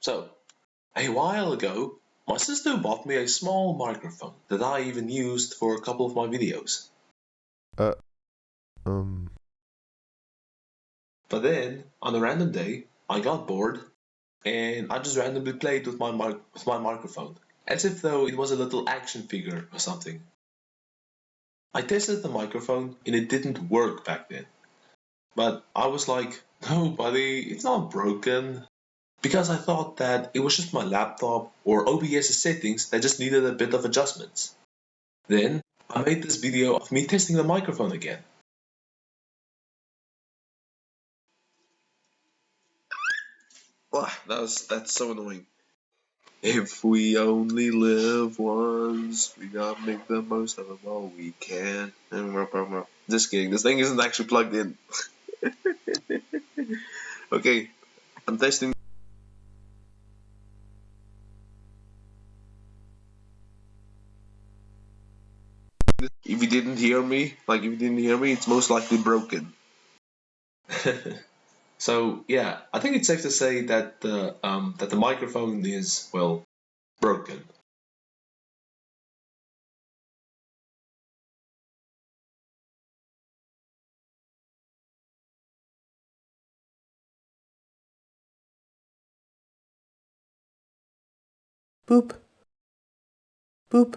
So, a while ago, my sister bought me a small microphone that I even used for a couple of my videos. Uh, um, But then, on a random day, I got bored and I just randomly played with my mic- with my microphone, as if though it was a little action figure or something. I tested the microphone and it didn't work back then. But I was like, no, buddy, it's not broken. Because I thought that it was just my laptop or OBS settings that just needed a bit of adjustments. Then I made this video of me testing the microphone again. Wow, that was that's so annoying. If we only live once, we gotta make the most of it while we can. Just kidding. This thing isn't actually plugged in. okay, I'm testing. If you didn't hear me, like if you didn't hear me, it's most likely broken. so yeah, I think it's safe to say that the um, that the microphone is well broken. boop, boop,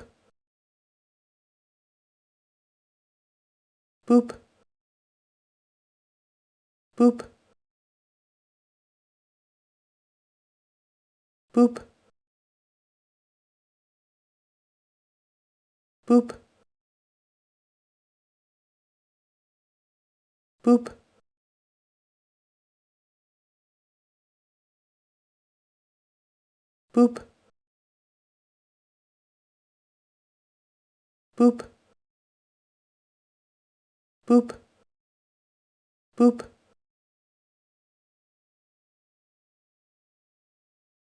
boop, boop, boop, boop, boop, boop, boop, boop, boop,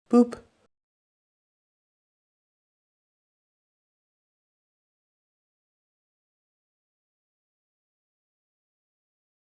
boop.